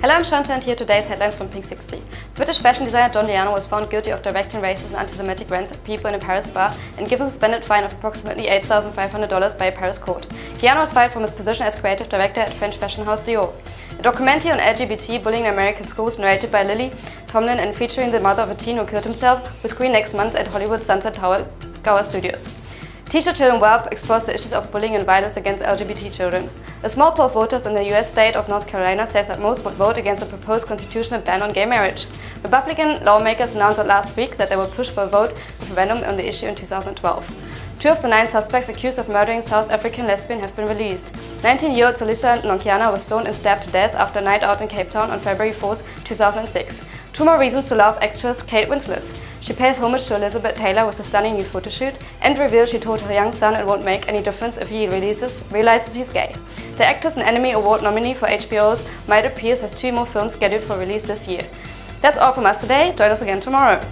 Hello, I'm Shanta and here today's headlines from Pink 60. British fashion designer Don was found guilty of directing racist and anti-Semitic rants at people in a Paris bar and given a suspended fine of approximately $8,500 by a Paris court. Galliano was fired from his position as creative director at French fashion house Dior. A documentary on LGBT bullying in American schools narrated by Lily Tomlin and featuring the mother of a teen who killed himself will screen next month at Hollywood's Sunset Tower Gower Studios. Teacher Children Web explores the issues of bullying and violence against LGBT children. A small poll of voters in the US state of North Carolina says that most would vote against a proposed constitutional ban on gay marriage. Republican lawmakers announced last week that they will push for a vote referendum on the issue in 2012. Two of the nine suspects accused of murdering South African lesbian have been released. 19-year-old Zoliswa Nkonyana was stoned and stabbed to death after a night out in Cape Town on February 4, 2006. Two more reasons to love actress Kate Winslet. She pays homage to Elizabeth Taylor with a stunning new photoshoot and reveals she told her young son it won't make any difference if he releases, realizes he's gay. The actress and Emmy Award nominee for HBO's Mildred Pierce has two more films scheduled for release this year. That's all from us today. Join us again tomorrow.